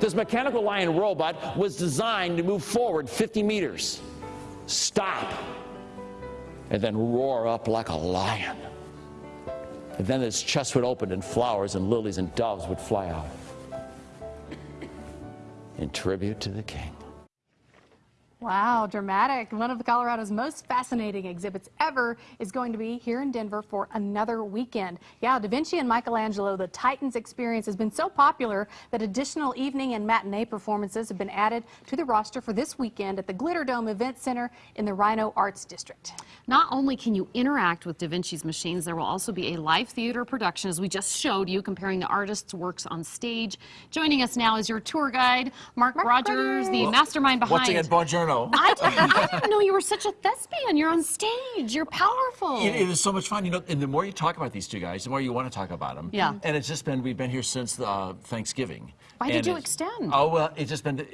This mechanical lion robot was designed to move forward 50 meters, stop, and then roar up like a lion. And then its chest would open and flowers and lilies and doves would fly out in tribute to the king. Wow, dramatic. One of Colorado's most fascinating exhibits ever is going to be here in Denver for another weekend. Yeah, Da Vinci and Michelangelo, the Titans experience has been so popular that additional evening and matinee performances have been added to the roster for this weekend at the Glitter Dome Event Center in the RiNo Arts District. Not only can you interact with Da Vinci's machines, there will also be a live theater production, as we just showed you, comparing the artist's works on stage. Joining us now is your tour guide, Mark, Mark Rogers, Rogers. the mastermind behind. Once again, buongiorno. I didn't, I didn't know you were such a thespian. You're on stage. You're powerful. It, it is so much fun, you know. And the more you talk about these two guys, the more you want to talk about them. Yeah. And it's just been we've been here since uh, Thanksgiving. Why did you extend? Oh well, it's just been.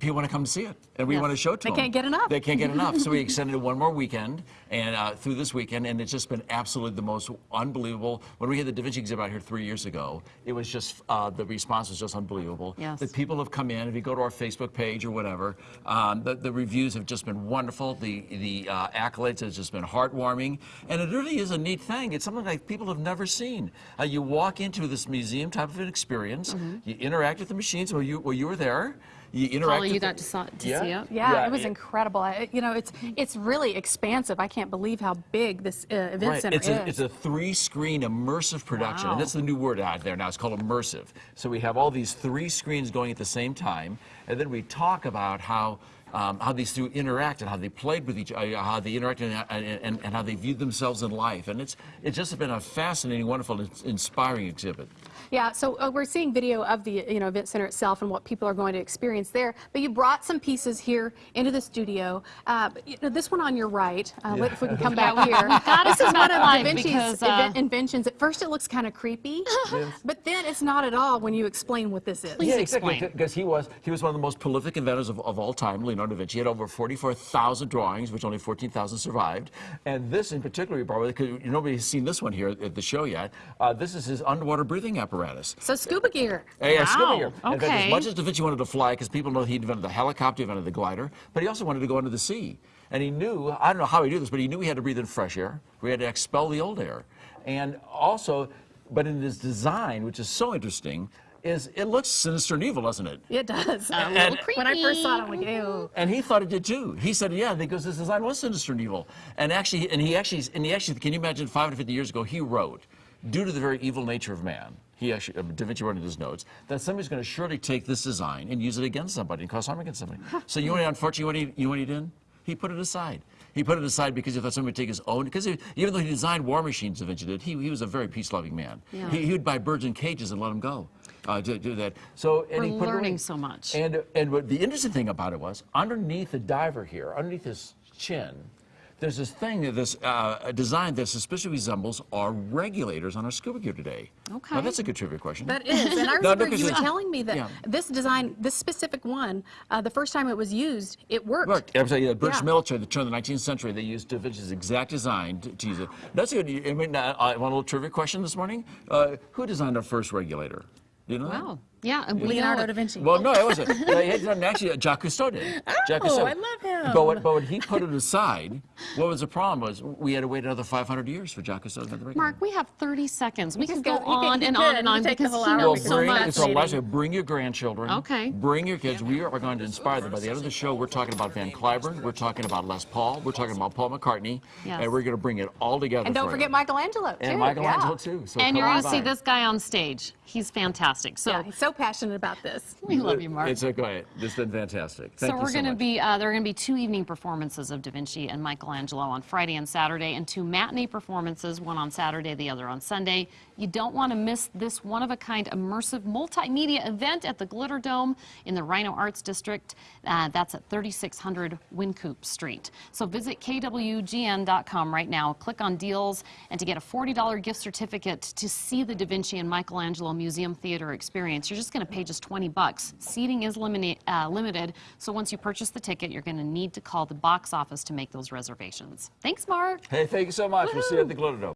People want to come to see it, and we Yes. want to show it to They them. can't get enough. They can't get enough, so we extended it one more weekend, and uh, through this weekend, and it's just been absolutely the most unbelievable. When we had the Da Vinci exhibit out here three years ago, it was just uh, the response was just unbelievable. Yes. The people have come in. If you go to our Facebook page or whatever, um, the, the reviews have just been wonderful. The the uh, accolades has just been heartwarming, and it really is a neat thing. It's something like people have never seen. Uh, you walk into this museum type of an experience. You interact with the machines. Well, you well you were there. You interact. Paula, you got to, saw, to Yeah. see it? Yeah, Yeah, it was it- incredible. I, you know, it's it's really expansive. I can't believe how big this uh, event Right. center It's is. a, it's a three-screen immersive production, Wow. and that's the new word out there now. It's called immersive. So we have all these three screens going at the same time, and then we talk about how um, how these two interact and how they played with each other, how they interacted, and, and, and how they viewed themselves in life. And it's it's just been a fascinating, wonderful, inspiring exhibit. Yeah, so uh, we're seeing video of the you know event center itself and what people are going to experience there. But you brought some pieces here into the studio. Uh, you know, this one on your right, uh, if we can come back here. this is one of Da Vinci's because, uh, inven- inventions. At first, it looks kind of creepy, but then it's not at all when you explain what this is. Please yeah, explain. exactly. Because he was he was one of the most prolific inventors of, of all time, Leonardo da Vinci. He had over 44,000 drawings, which only 14,000 survived. And this in particular, Barbara, because nobody's seen this one here at the show yet. Uh, this is his underwater breathing apparatus. So scuba gear. Hey, yeah, scuba Wow, gear. In fact, okay. as much as Da Vinci wanted to fly, because people know he invented the helicopter, he invented the glider, but he also wanted to go under the sea. And he knew, I don't know how he knew this, but he knew he had to breathe in fresh air. We had to expel the old air. And also, but in his design, which is so interesting, is it looks sinister and evil, doesn't it? It does. A little when I first saw it, I'm like, ew. And he thought it did too. He said, "Yeah," because this design was sinister and evil. And actually, and he actually, and he actually, can you imagine? 550 years ago, he wrote, due to the very evil nature of man, he actually, uh, Da Vinci wrote in his notes that somebody's going to surely take this design and use it against somebody and cause harm against somebody. so you know, what, unfortunately, what he, you know what he did? He put it aside. He put it aside because he thought somebody would take his own. Because even though he designed war machines, Da Vinci did, he, he was a very peace-loving man. Yeah. He, he would buy birds in cages and let them go. Uh, to do that. So and We're he put it away. learning so much. And and what the interesting thing about it was underneath the diver here, underneath his chin, there's this thing, this uh, design that suspiciously resembles our regulators on our scuba gear today. Okay. Now that's a good trivia question. That is, and I No, remember because you were telling me that yeah. this design, this specific one, uh, the first time it was used, it worked. Look, I'm saying the British Yeah. military, the turn of the 19th century, they used Da Vinci's exact design to, to use it. That's a good. I mean, uh, I want a little trivia question this morning. Uh, who designed our first regulator? You know? Wow. Yeah, and Leonardo know da Vinci. Well, no, it wasn't. Actually Jacques Cousteau did. Oh, Jacques Oh, Cousteau. I love him. But, what, but when he put it aside, what was the problem was we had to wait another 500 years for Jacques Cousteau to regulator. Mark, we have 30 seconds. We can can go go- you can- on and on and on could take the because he knows so bring, much. it's a last bring your grandchildren. Okay. Bring your kids. We are going to inspire them. By the end of the show, we're talking about Van Cliburn. We're talking about Les Paul. We're talking about Paul McCartney. Yes. And we're going to bring it all together. And don't for forget you. Michelangelo, too. And Michelangelo, yeah. too. So And you're going to see this guy on stage. He's fantastic. So Yeah, so passionate about this. we love you, Mark. It's a, go ahead. This has been fantastic. Thank so you we're so going to be uh, there are going to be two evening performances of Da Vinci and Michelangelo on Friday and Saturday, and two matinee performances, one on Saturday, the other on Sunday. You don't want to miss this one-of-a-kind immersive multimedia event at the Glitter Dome in the RiNo Arts District. Uh, that's at 3600 Wynkoop Street. So visit kwgn.com right now, click on deals, and to get a $40 gift certificate to see the Da Vinci and Michelangelo Museum Theater experience, you're just going to pay just 20 bucks. Seating is uh, limited, so once you purchase the ticket, you're going to need to call the box office to make those reservations. Thanks, Mark. Hey, thank you so much. We'll see you at the Glitter Dome.